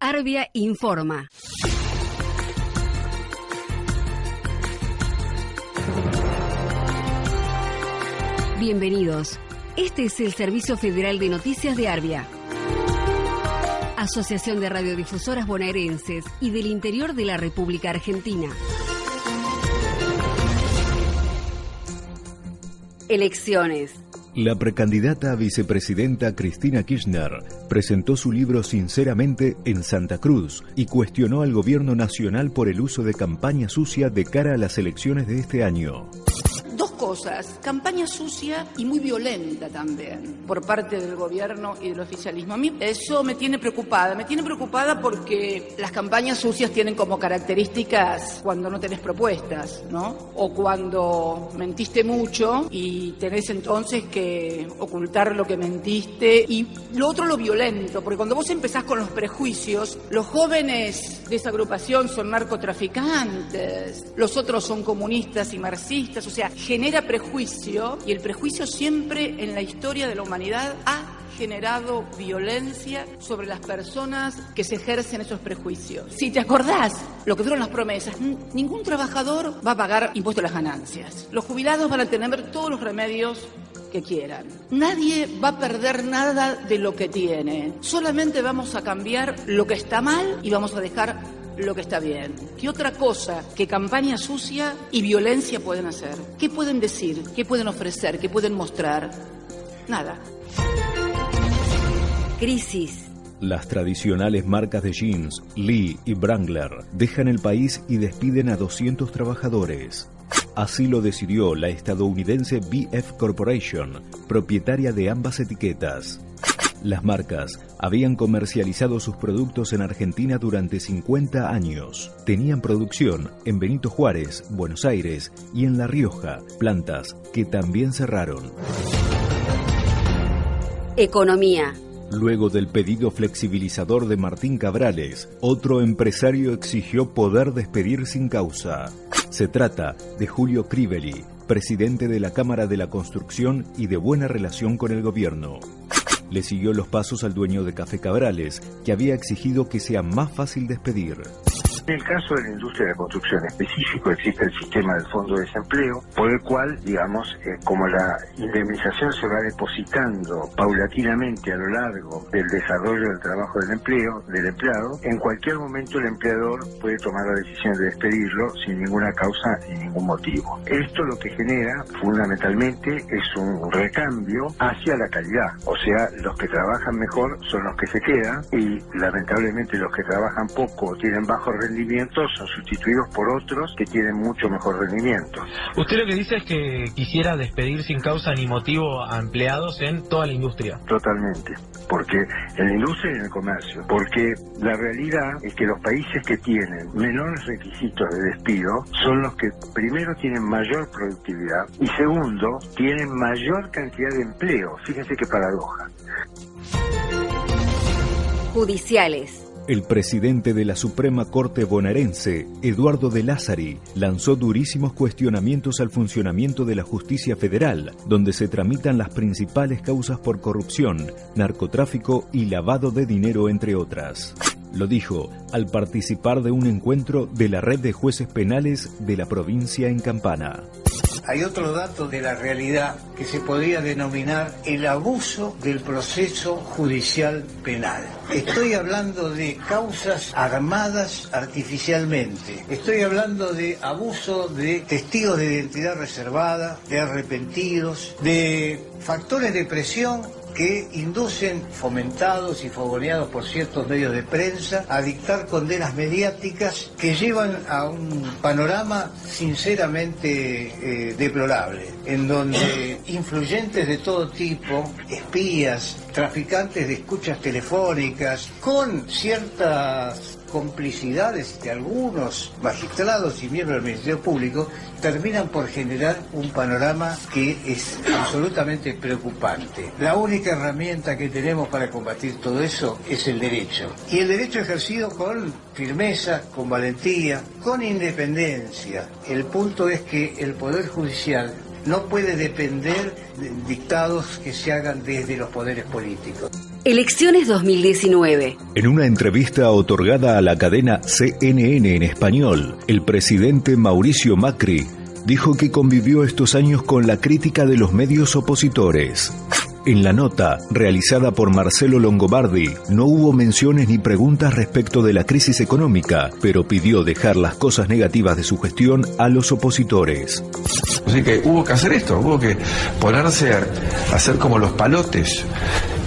Arbia informa. Bienvenidos. Este es el Servicio Federal de Noticias de Arbia. Asociación de Radiodifusoras Bonaerenses y del Interior de la República Argentina. Elecciones. La precandidata a vicepresidenta Cristina Kirchner presentó su libro Sinceramente en Santa Cruz y cuestionó al gobierno nacional por el uso de campaña sucia de cara a las elecciones de este año cosas, campaña sucia y muy violenta también por parte del gobierno y del oficialismo. A mí eso me tiene preocupada, me tiene preocupada porque las campañas sucias tienen como características cuando no tenés propuestas, ¿no? O cuando mentiste mucho y tenés entonces que ocultar lo que mentiste y lo otro lo violento, porque cuando vos empezás con los prejuicios, los jóvenes de esa agrupación son narcotraficantes, los otros son comunistas y marxistas, o sea, genera prejuicio y el prejuicio siempre en la historia de la humanidad ha generado violencia sobre las personas que se ejercen esos prejuicios. Si te acordás lo que fueron las promesas, ningún trabajador va a pagar impuesto a las ganancias. Los jubilados van a tener todos los remedios que quieran. Nadie va a perder nada de lo que tiene. Solamente vamos a cambiar lo que está mal y vamos a dejar lo que está bien. ¿Qué otra cosa que campaña sucia y violencia pueden hacer? ¿Qué pueden decir? ¿Qué pueden ofrecer? ¿Qué pueden mostrar? Nada. Crisis. Las tradicionales marcas de jeans, Lee y Wrangler, dejan el país y despiden a 200 trabajadores. Así lo decidió la estadounidense BF Corporation, propietaria de ambas etiquetas. Las marcas habían comercializado sus productos en Argentina durante 50 años. Tenían producción en Benito Juárez, Buenos Aires y en La Rioja, plantas que también cerraron. Economía. Luego del pedido flexibilizador de Martín Cabrales, otro empresario exigió poder despedir sin causa. Se trata de Julio Crivelli, presidente de la Cámara de la Construcción y de buena relación con el gobierno. Le siguió los pasos al dueño de Café Cabrales, que había exigido que sea más fácil despedir. En el caso de la industria de la construcción específico existe el sistema del fondo de desempleo, por el cual, digamos, eh, como la indemnización se va depositando paulatinamente a lo largo del desarrollo del trabajo del empleo, del empleado, en cualquier momento el empleador puede tomar la decisión de despedirlo sin ninguna causa y ningún motivo. Esto lo que genera fundamentalmente es un recambio hacia la calidad, o sea, los que trabajan mejor son los que se quedan y lamentablemente los que trabajan poco o tienen bajo rendimiento son sustituidos por otros que tienen mucho mejor rendimiento. Usted lo que dice es que quisiera despedir sin causa ni motivo a empleados en toda la industria. Totalmente, porque en la industria y en el comercio, porque la realidad es que los países que tienen menores requisitos de despido son los que primero tienen mayor productividad y segundo tienen mayor cantidad de empleo. Fíjense qué paradoja. Judiciales. El presidente de la Suprema Corte bonaerense, Eduardo de Lázari, lanzó durísimos cuestionamientos al funcionamiento de la justicia federal, donde se tramitan las principales causas por corrupción, narcotráfico y lavado de dinero, entre otras. Lo dijo al participar de un encuentro de la red de jueces penales de la provincia en Campana hay otro dato de la realidad que se podría denominar el abuso del proceso judicial penal. Estoy hablando de causas armadas artificialmente. Estoy hablando de abuso de testigos de identidad reservada, de arrepentidos, de factores de presión que inducen, fomentados y fogoneados por ciertos medios de prensa, a dictar condenas mediáticas que llevan a un panorama sinceramente eh, deplorable, en donde influyentes de todo tipo, espías, traficantes de escuchas telefónicas, con ciertas complicidades de algunos magistrados y miembros del Ministerio Público terminan por generar un panorama que es absolutamente preocupante. La única herramienta que tenemos para combatir todo eso es el derecho. Y el derecho ejercido con firmeza, con valentía, con independencia. El punto es que el Poder Judicial no puede depender de dictados que se hagan desde los poderes políticos. Elecciones 2019. En una entrevista otorgada a la cadena CNN en español, el presidente Mauricio Macri dijo que convivió estos años con la crítica de los medios opositores. En la nota, realizada por Marcelo Longobardi, no hubo menciones ni preguntas respecto de la crisis económica, pero pidió dejar las cosas negativas de su gestión a los opositores. Así que hubo que hacer esto, hubo que ponerse a hacer como los palotes.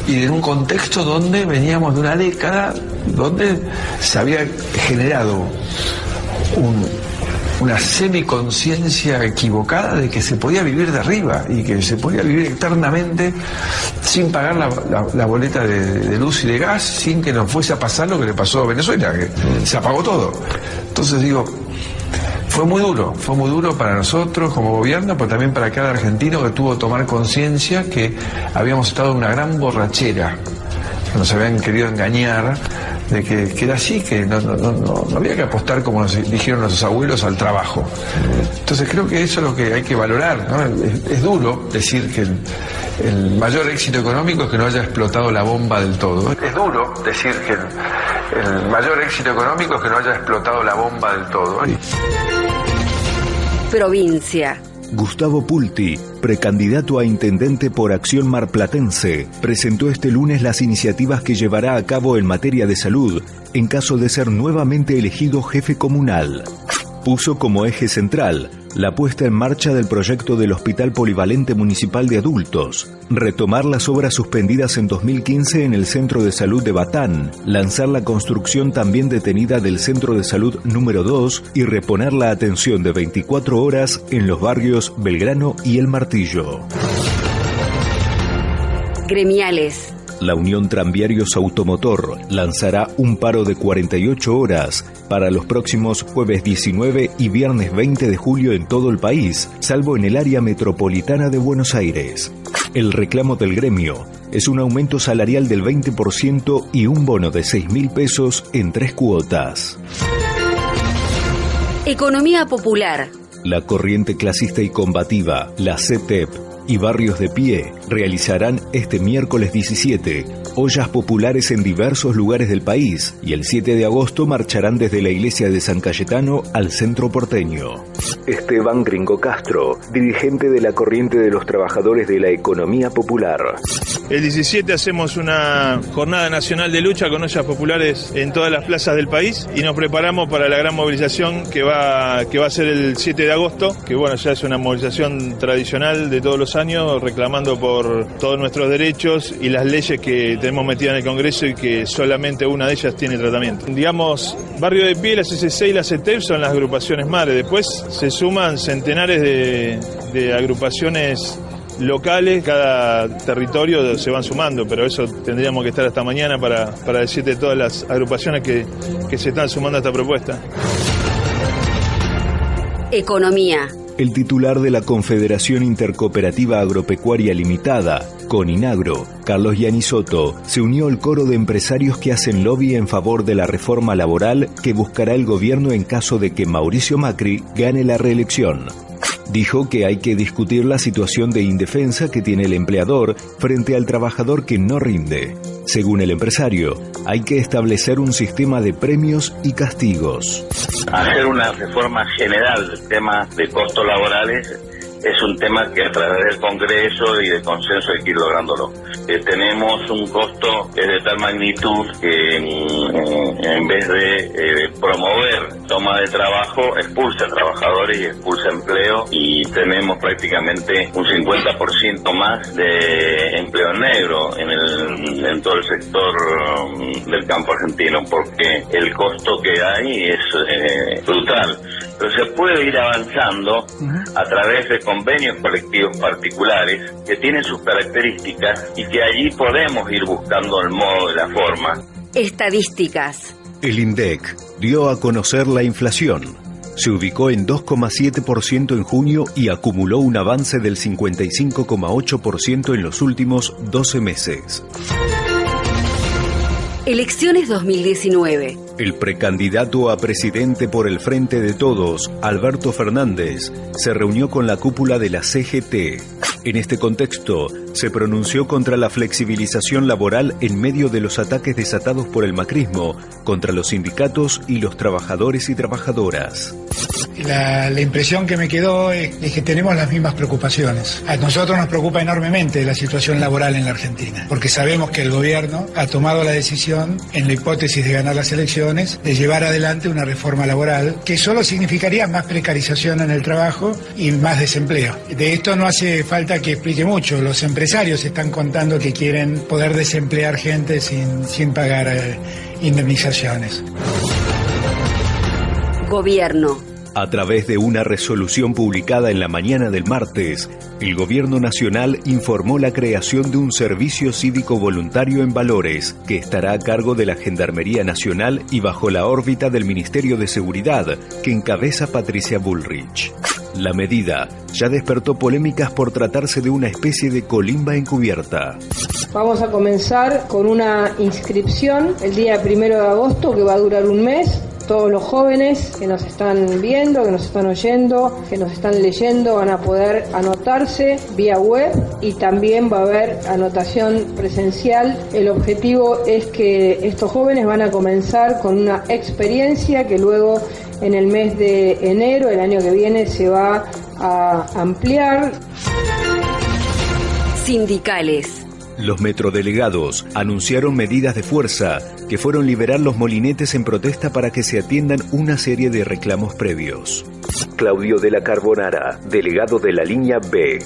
Y en un contexto donde veníamos de una década donde se había generado un, una semiconciencia equivocada de que se podía vivir de arriba y que se podía vivir eternamente sin pagar la, boleta de, luz y de gas, sin que nos fuese a pasar lo que le pasó a Venezuela, que se apagó todo. Entonces digo, fue muy duro, fue muy duro para nosotros como gobierno, pero también para cada argentino que tuvo que tomar conciencia que habíamos estado en una gran borrachera, que nos habían querido engañar de que, era así, que no, había que apostar, como nos dijeron nuestros abuelos, al trabajo. Entonces creo que eso es lo que hay que valorar. Es, duro decir que el, mayor éxito económico es que no haya explotado la bomba del todo. Es duro decir que el, mayor éxito económico es que no haya explotado la bomba del todo. Provincia. Gustavo Pulti, precandidato a intendente por Acción Marplatense, presentó este lunes las iniciativas que llevará a cabo en materia de salud en caso de ser nuevamente elegido jefe comunal. Puso como eje central la puesta en marcha del proyecto del Hospital Polivalente Municipal de Adultos, retomar las obras suspendidas en 2015 en el Centro de Salud de Batán, lanzar la construcción también detenida del Centro de Salud número 2 y reponer la atención de 24 horas en los barrios Belgrano y El Martillo. Gremiales la Unión Tranviarios Automotor lanzará un paro de 48 horas para los próximos jueves 19 y viernes 20 de julio en todo el país, salvo en el área metropolitana de Buenos Aires. El reclamo del gremio es un aumento salarial del 20% y un bono de 6 mil pesos en tres cuotas. Economía popular. La corriente clasista y combativa, la CETEP, y Barrios de Pie realizarán este miércoles 17 ollas populares en diversos lugares del país y el 7 de agosto marcharán desde la iglesia de San Cayetano al centro porteño. Esteban Gringo Castro, dirigente de la corriente de los trabajadores de la economía popular. El 17 hacemos una jornada nacional de lucha con ollas populares en todas las plazas del país y nos preparamos para la gran movilización que va, que va a ser el 7 de agosto, que bueno, ya es una movilización tradicional de todos los años reclamando por todos nuestros derechos y las leyes que tenemos metidas en el Congreso y que solamente una de ellas tiene tratamiento. Digamos, Barrio de Pie, la CCC y la CETEP son las agrupaciones madres. Después se suman centenares de, agrupaciones locales, cada territorio se van sumando, pero eso tendríamos que estar hasta mañana para, para decirte todas las agrupaciones que, que se están sumando a esta propuesta. Economía. El titular de la Confederación Intercooperativa Agropecuaria Limitada, Coninagro, Carlos Yanisoto, se unió al coro de empresarios que hacen lobby en favor de la reforma laboral que buscará el gobierno en caso de que Mauricio Macri gane la reelección. Dijo que hay que discutir la situación de indefensa que tiene el empleador frente al trabajador que no rinde. Según el empresario, hay que establecer un sistema de premios y castigos. Hacer una reforma general del tema de costos laborales es un tema que a través del Congreso y del consenso hay que ir lográndolo. Eh, tenemos un costo que es de tal magnitud que en, vez de eh, promover toma de trabajo, expulsa trabajadores y expulsa empleo y tenemos prácticamente un 50% más de empleo negro en, el, en todo el sector um, del campo argentino porque el costo que hay es eh, brutal pero se puede ir avanzando a través de convenios colectivos particulares que tienen sus características y que allí podemos ir buscando el modo y la forma. Estadísticas. El INDEC dio a conocer la inflación. Se ubicó en 2,7% en junio y acumuló un avance del 55,8% en los últimos 12 meses. Elecciones 2019. El precandidato a presidente por el Frente de Todos, Alberto Fernández, se reunió con la cúpula de la CGT. En este contexto, se pronunció contra la flexibilización laboral en medio de los ataques desatados por el macrismo contra los sindicatos y los trabajadores y trabajadoras. La, impresión que me quedó es, que tenemos las mismas preocupaciones. A nosotros nos preocupa enormemente la situación laboral en la Argentina, porque sabemos que el gobierno ha tomado la decisión, en la hipótesis de ganar las elecciones, de llevar adelante una reforma laboral que solo significaría más precarización en el trabajo y más desempleo. De esto no hace falta que explique mucho. Los empresarios están contando que quieren poder desemplear gente sin, sin pagar eh, indemnizaciones. Gobierno. A través de una resolución publicada en la mañana del martes, el Gobierno Nacional informó la creación de un servicio cívico voluntario en valores que estará a cargo de la Gendarmería Nacional y bajo la órbita del Ministerio de Seguridad que encabeza Patricia Bullrich. La medida ya despertó polémicas por tratarse de una especie de colimba encubierta. Vamos a comenzar con una inscripción el día primero de agosto que va a durar un mes todos los jóvenes que nos están viendo, que nos están oyendo, que nos están leyendo van a poder anotarse vía web y también va a haber anotación presencial. El objetivo es que estos jóvenes van a comenzar con una experiencia que luego en el mes de enero, el año que viene, se va a ampliar. Sindicales. Los metrodelegados anunciaron medidas de fuerza que fueron liberar los molinetes en protesta para que se atiendan una serie de reclamos previos. Claudio de la Carbonara, delegado de la línea B.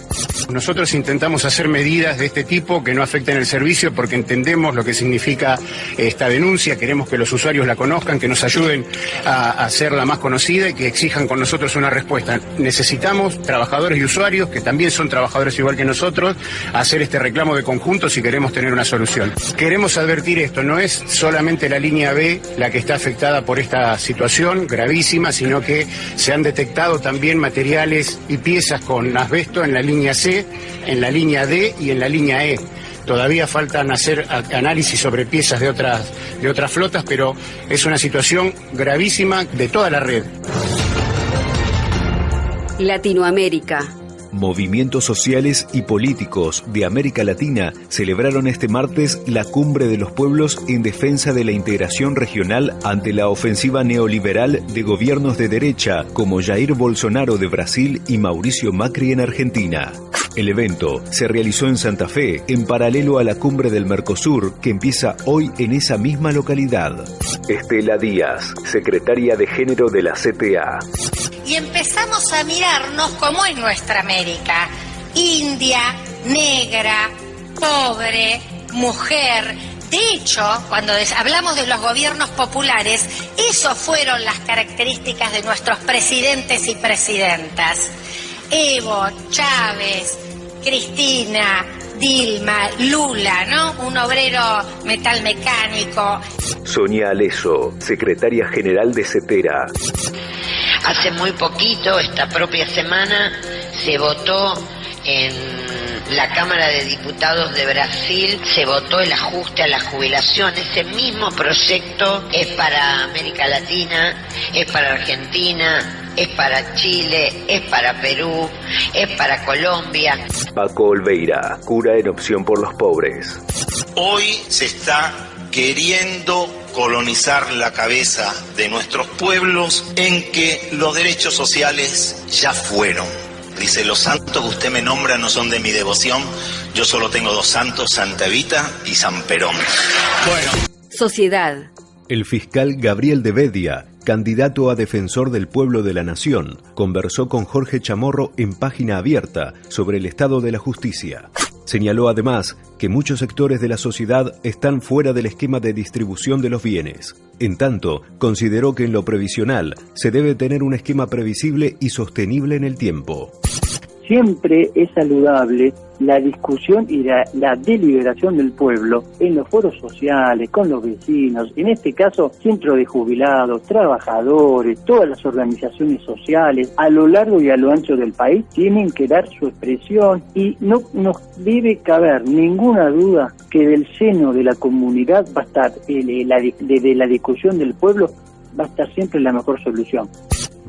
Nosotros intentamos hacer medidas de este tipo que no afecten el servicio porque entendemos lo que significa esta denuncia, queremos que los usuarios la conozcan, que nos ayuden a hacerla más conocida y que exijan con nosotros una respuesta. Necesitamos trabajadores y usuarios, que también son trabajadores igual que nosotros, hacer este reclamo de conjunto si queremos tener una solución. Queremos advertir esto, no es solamente la línea B la que está afectada por esta situación gravísima, sino que se han detectado también materiales y piezas con asbesto en la línea C, en la línea D y en la línea E. Todavía faltan hacer análisis sobre piezas de otras, de otras flotas, pero es una situación gravísima de toda la red. Latinoamérica. Movimientos sociales y políticos de América Latina celebraron este martes la Cumbre de los Pueblos en defensa de la integración regional ante la ofensiva neoliberal de gobiernos de derecha como Jair Bolsonaro de Brasil y Mauricio Macri en Argentina. El evento se realizó en Santa Fe, en paralelo a la cumbre del Mercosur, que empieza hoy en esa misma localidad. Estela Díaz, secretaria de Género de la CTA. Y empezamos a mirarnos como en nuestra América. India, negra, pobre, mujer. De hecho, cuando hablamos de los gobiernos populares, esas fueron las características de nuestros presidentes y presidentas. Evo, Chávez, Cristina, Dilma, Lula, ¿no? Un obrero metalmecánico. Sonia Aleso, secretaria general de CETERA. Hace muy poquito, esta propia semana, se votó en la Cámara de Diputados de Brasil se votó el ajuste a la jubilación. Ese mismo proyecto es para América Latina, es para Argentina, es para Chile, es para Perú, es para Colombia. Paco Olveira, cura en opción por los pobres. Hoy se está queriendo colonizar la cabeza de nuestros pueblos en que los derechos sociales ya fueron Dice, los santos que usted me nombra no son de mi devoción, yo solo tengo dos santos, Santa Evita y San Perón. Bueno. Sociedad. El fiscal Gabriel de Bedia, candidato a defensor del pueblo de la nación, conversó con Jorge Chamorro en página abierta sobre el estado de la justicia. Señaló además que muchos sectores de la sociedad están fuera del esquema de distribución de los bienes. En tanto, consideró que en lo previsional se debe tener un esquema previsible y sostenible en el tiempo. Siempre es saludable la discusión y la, deliberación del pueblo en los foros sociales, con los vecinos, en este caso centro de jubilados, trabajadores, todas las organizaciones sociales a lo largo y a lo ancho del país tienen que dar su expresión y no nos debe caber ninguna duda que del seno de la comunidad va a estar, de la discusión del pueblo va a estar siempre la mejor solución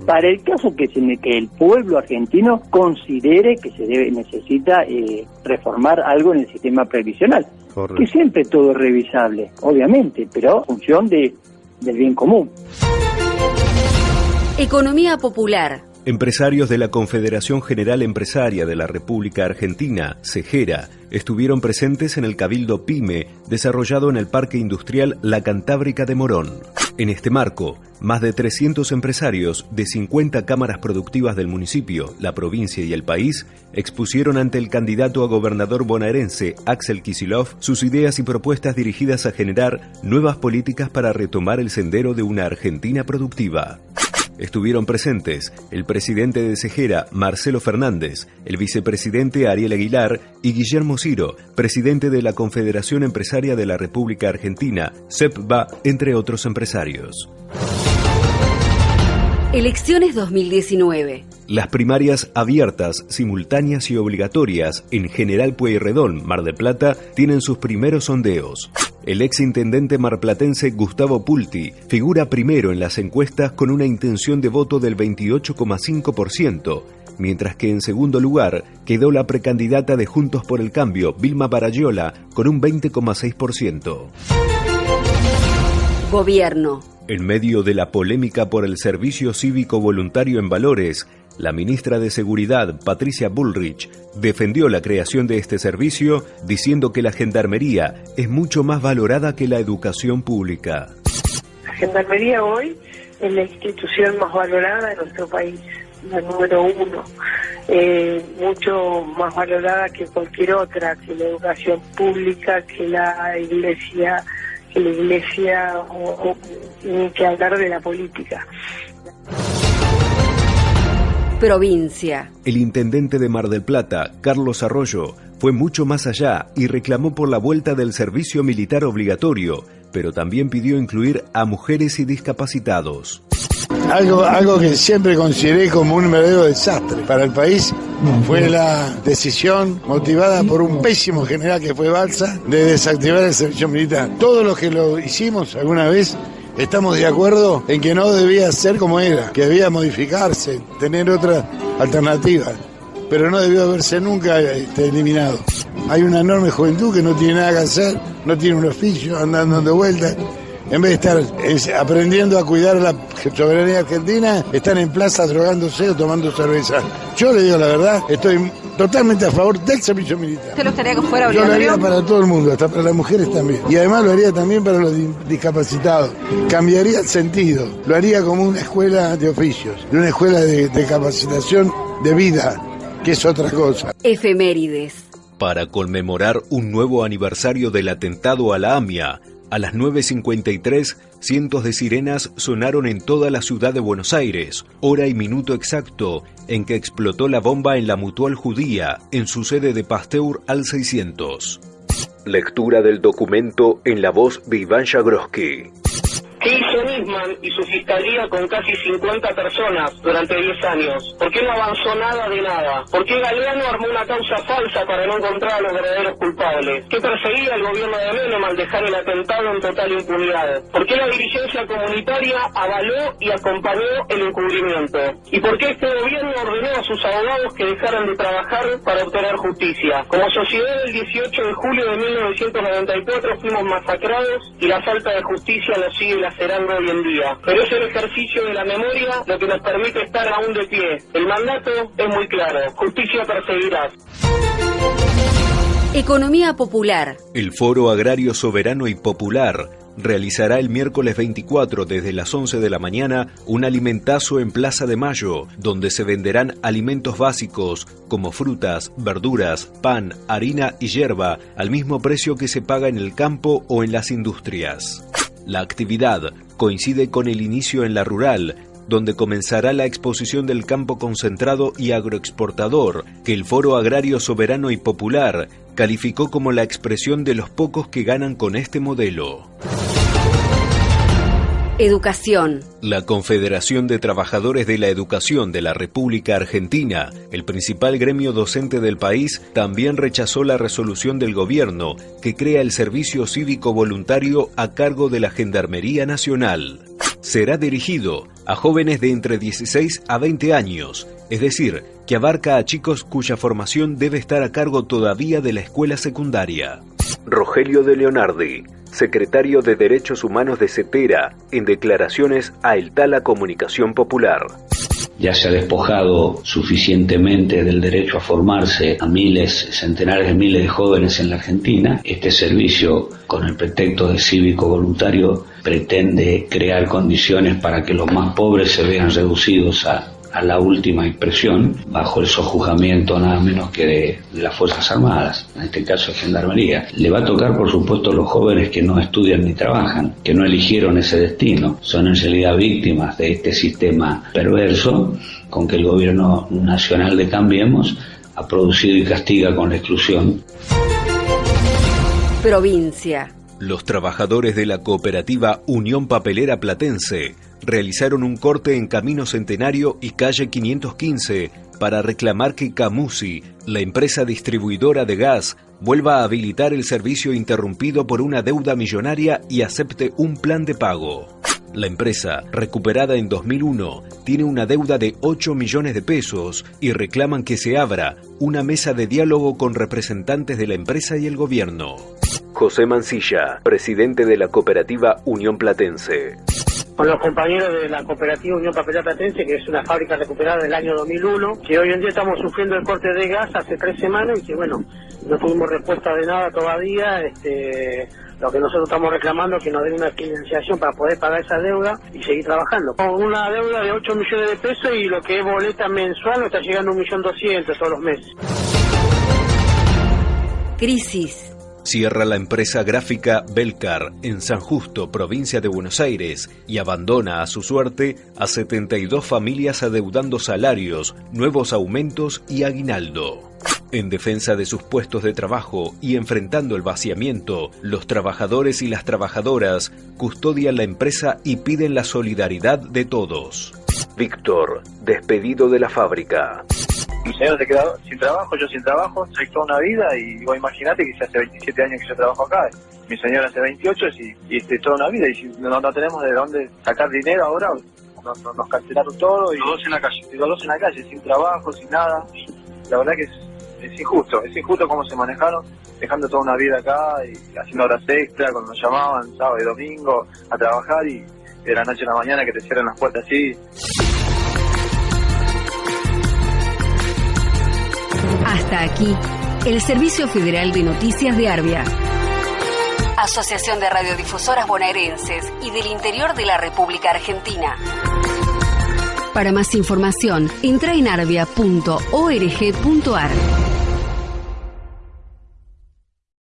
para el caso que, se, que el pueblo argentino considere que se debe necesita eh, reformar algo en el sistema previsional. Que siempre todo es revisable, obviamente, pero en función de, del bien común. Economía popular. Empresarios de la Confederación General Empresaria de la República Argentina, CEGERA, estuvieron presentes en el Cabildo PYME desarrollado en el Parque Industrial La Cantábrica de Morón. En este marco, más de 300 empresarios de 50 cámaras productivas del municipio, la provincia y el país expusieron ante el candidato a gobernador bonaerense Axel Kisilov sus ideas y propuestas dirigidas a generar nuevas políticas para retomar el sendero de una Argentina productiva. Estuvieron presentes el presidente de Cejera, Marcelo Fernández, el vicepresidente Ariel Aguilar y Guillermo Ciro, presidente de la Confederación Empresaria de la República Argentina, CEPBA, entre otros empresarios. Elecciones 2019. Las primarias abiertas, simultáneas y obligatorias en General Pueyrredón, Mar del Plata, tienen sus primeros sondeos. El ex intendente marplatense Gustavo Pulti figura primero en las encuestas con una intención de voto del 28,5%, mientras que en segundo lugar quedó la precandidata de Juntos por el Cambio, Vilma Barayola, con un 20,6%. Gobierno. En medio de la polémica por el servicio cívico voluntario en valores, la ministra de Seguridad, Patricia Bullrich, defendió la creación de este servicio diciendo que la gendarmería es mucho más valorada que la educación pública. La gendarmería hoy es la institución más valorada de nuestro país, la número uno, eh, mucho más valorada que cualquier otra, que la educación pública, que la iglesia, que la iglesia o, que hablar de la política provincia. El intendente de Mar del Plata, Carlos Arroyo, fue mucho más allá y reclamó por la vuelta del servicio militar obligatorio, pero también pidió incluir a mujeres y discapacitados. Algo, algo que siempre consideré como un verdadero desastre para el país fue la decisión motivada por un pésimo general que fue Balsa de desactivar el servicio militar. Todos los que lo hicimos alguna vez estamos de acuerdo en que no debía ser como era, que debía modificarse, tener otra alternativa, pero no debió haberse nunca este, eliminado. Hay una enorme juventud que no tiene nada que hacer, no tiene un oficio, andando dando vueltas. En vez de estar aprendiendo a cuidar la soberanía argentina, están en plaza drogándose o tomando cerveza. Yo le digo la verdad, estoy totalmente a favor del servicio militar. ¿Usted lo gustaría que fuera Yo lo haría para todo el mundo, hasta para las mujeres también. Y además lo haría también para los discapacitados. Cambiaría el sentido. Lo haría como una escuela de oficios, una escuela de, de capacitación de vida, que es otra cosa. Efemérides. Para conmemorar un nuevo aniversario del atentado a la AMIA, a las 9.53, cientos de sirenas sonaron en toda la ciudad de Buenos Aires, hora y minuto exacto en que explotó la bomba en la Mutual Judía, en su sede de Pasteur al 600. Lectura del documento en la voz de Iván Jagroski. ¿Qué hizo Nisman y su fiscalía con casi 50 personas durante 10 años? ¿Por qué no avanzó nada de nada? ¿Por qué Galeano armó una causa falsa para no encontrar a los verdaderos culpables? ¿Qué perseguía el gobierno de Menem al dejar el atentado en total impunidad? ¿Por qué la dirigencia comunitaria avaló y acompañó el encubrimiento? ¿Y por qué este gobierno ordenó a sus abogados que dejaran de trabajar para obtener justicia? Como sociedad el 18 de julio de 1994 fuimos masacrados y la falta de justicia nos sigue la hoy en día. Pero es el ejercicio de la memoria lo que nos permite estar aún de pie. El mandato es muy claro. Justicia perseguirá. Economía popular. El Foro Agrario Soberano y Popular realizará el miércoles 24 desde las 11 de la mañana un alimentazo en Plaza de Mayo, donde se venderán alimentos básicos como frutas, verduras, pan, harina y hierba al mismo precio que se paga en el campo o en las industrias. La actividad coincide con el inicio en la rural donde comenzará la exposición del campo concentrado y agroexportador, que el Foro Agrario Soberano y Popular calificó como la expresión de los pocos que ganan con este modelo. Educación. La Confederación de Trabajadores de la Educación de la República Argentina, el principal gremio docente del país, también rechazó la resolución del gobierno que crea el servicio cívico voluntario a cargo de la Gendarmería Nacional. Será dirigido a jóvenes de entre 16 a 20 años, es decir, que abarca a chicos cuya formación debe estar a cargo todavía de la escuela secundaria. Rogelio de Leonardi, secretario de Derechos Humanos de CETERA, en declaraciones a El Tala Comunicación Popular. Ya se ha despojado suficientemente del derecho a formarse a miles, centenares de miles de jóvenes en la Argentina. Este servicio, con el pretexto de cívico voluntario, pretende crear condiciones para que los más pobres se vean reducidos a a la última expresión bajo el sojuzgamiento nada menos que de, las Fuerzas Armadas, en este caso Gendarmería. Le va a tocar, por supuesto, a los jóvenes que no estudian ni trabajan, que no eligieron ese destino, son en realidad víctimas de este sistema perverso con que el gobierno nacional de Cambiemos ha producido y castiga con la exclusión. Provincia. Los trabajadores de la cooperativa Unión Papelera Platense realizaron un corte en Camino Centenario y Calle 515 para reclamar que Camusi, la empresa distribuidora de gas, vuelva a habilitar el servicio interrumpido por una deuda millonaria y acepte un plan de pago. La empresa, recuperada en 2001, tiene una deuda de 8 millones de pesos y reclaman que se abra una mesa de diálogo con representantes de la empresa y el gobierno. José Mancilla, presidente de la cooperativa Unión Platense con los compañeros de la cooperativa Unión Papelera Platense, que es una fábrica recuperada del año 2001, que hoy en día estamos sufriendo el corte de gas hace tres semanas y que, bueno, no tuvimos respuesta de nada todavía. Este, lo que nosotros estamos reclamando es que nos den una financiación para poder pagar esa deuda y seguir trabajando. Con una deuda de 8 millones de pesos y lo que es boleta mensual nos está llegando a 1.200.000 todos los meses. Crisis Cierra la empresa gráfica Belcar en San Justo, provincia de Buenos Aires, y abandona a su suerte a 72 familias adeudando salarios, nuevos aumentos y aguinaldo. En defensa de sus puestos de trabajo y enfrentando el vaciamiento, los trabajadores y las trabajadoras custodian la empresa y piden la solidaridad de todos. Víctor, despedido de la fábrica mi señora se quedó sin trabajo, yo sin trabajo, soy toda una vida y vos imaginate que hace 27 años que yo trabajo acá, mi señora hace 28 y, y este, toda una vida y si no, no tenemos de dónde sacar dinero ahora, nos, cancelaron todo y los dos en la calle, los dos en la calle, sin trabajo, sin nada, la verdad que es, injusto, es injusto cómo se manejaron, dejando toda una vida acá y haciendo horas extra cuando nos llamaban sábado y domingo a trabajar y de la noche a la mañana que te cierran las puertas así. Hasta aquí, el Servicio Federal de Noticias de Arbia. Asociación de Radiodifusoras Bonaerenses y del Interior de la República Argentina. Para más información, entra en arbia.org.ar.